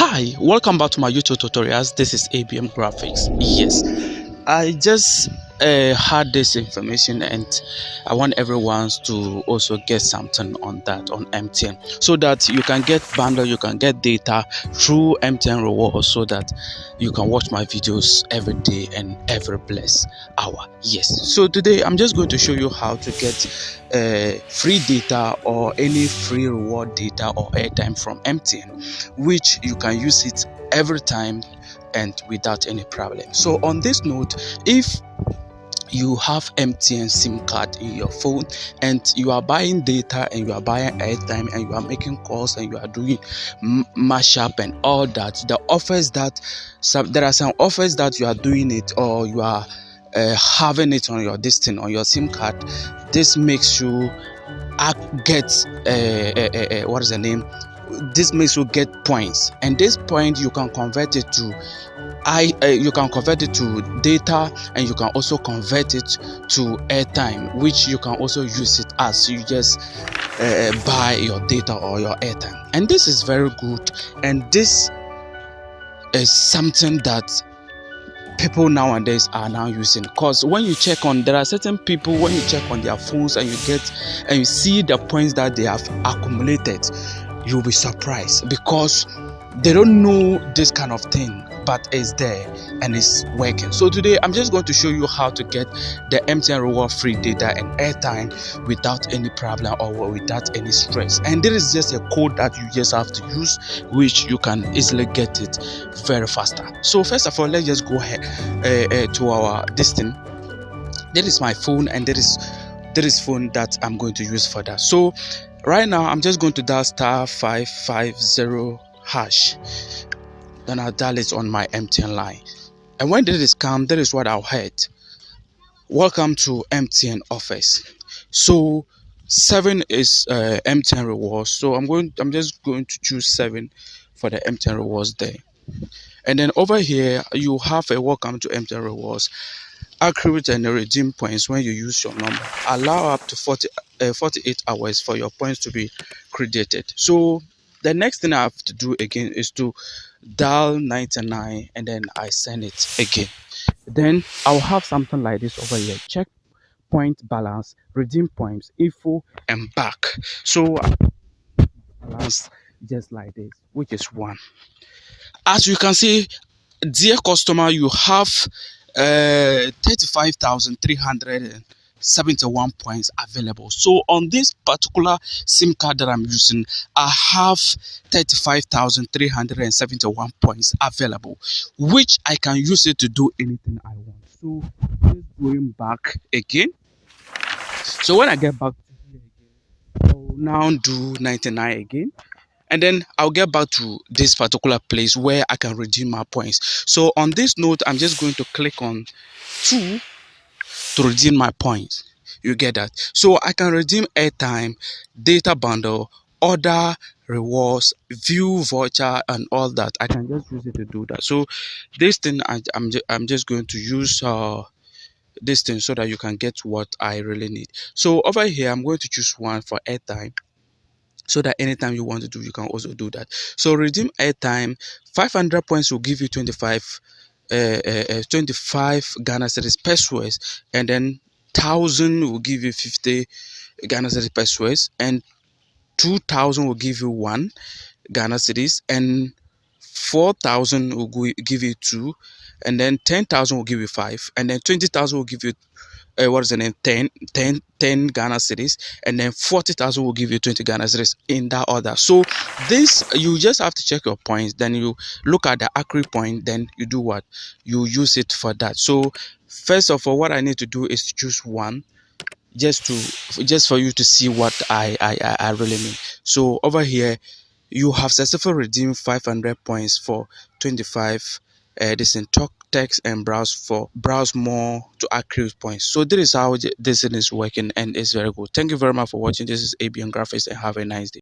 hi welcome back to my youtube tutorials. This is abm graphics. Yes i just uh, had this information and i want everyone to also get something on that on mtn so that you can get bundle you can get data through mtn rewards so that you can watch my videos every day and every blessed hour. Yes. So today i'm just going to show you how to get uh, free data or any free reward data or airtime from mtn which you can use it every time and without any problem. So on this note if you have MTN SIM card in your phone and you are buying data and you are buying airtime and you are making calls and you are doing mashup and all that the offers that some there are some offers that you are doing it or you are uh, having it on your distance on your SIM card. This makes you uh, get uh, uh, uh, uh, what is the name this makes you get points. And this point you can convert it to I uh, you can convert it to data and you can also convert it to airtime which you can also use it as you just uh, buy your data or your airtime. And this is very good. And this is something that people nowadays are now using. Because when you check on there are certain people when you check on their phones and you get and you see the points that they have accumulated you'll be surprised because they don't know this kind of thing but it's there and it's working. So today i'm just going to show you how to get the mtn reward free data and airtime without any problem or without any stress. And there is just a code that you just have to use which you can easily get it very faster. So first of all let's just go ahead uh, uh, to our this thing. There is my phone and there is there is phone that i'm going to use for that. So right now i'm just going to dial star 550 hash then I'll dial it on my MTN line. And when did this come, that is what I'll hit. Welcome to MTN office. So seven is uh, MTN rewards. So I'm going. I'm just going to choose seven for the MTN rewards there. And then over here, you have a welcome to MTN rewards. Accurate and redeem points when you use your number. Allow up to 40, uh, 48 hours for your points to be credited. So the next thing I have to do again is to dial 99 and then I send it again. Then I'll have something like this over here. Check point balance, redeem points, info, and back. So balance just like this, which is one. As you can see, dear customer, you have uh, 35,300 71 points available. So on this particular sim card that i'm using i have 35,371 points available which i can use it to do anything i want. So going back again. So when i get back to here again i'll now do 99 again. And then I'll get back to this particular place where I can redeem my points. So on this note, I'm just going to click on two to redeem my points. You get that? So i can redeem airtime data bundle other rewards view voucher and all that. I can just use it to do that. So this thing I, am just, i'm just going to use uh this thing so that you can get what i really need. So over here i'm going to choose one for airtime so that anytime you want to do you can also do that. So redeem airtime 500 points will give you 25 uh, uh, uh, Uh, uh, uh, 25 Ghana cedis pesewas and then 1000 will give you 50 Ghana cedis pesewas and 2000 will give you 1 Ghana cedis and 4000 will give you 2 and then 10000 will give you 5 and then 20000 will give you uh, what is the name 10 10 10 ghana cedis and then 40000 will give you 20 ghana cedis in that order. So this you just have to check your points then you look at the accurate point then you do what? You use it for that. So first of all what i need to do is to choose one just to just for you to see what i i i really mean. So over here you have successfully redeemed 500 points for 25 uh, this in talk text and browse for browse more to accurate points. So this is how this is working and it's very good. Thank you very much for watching. This is abm graphics and have a nice day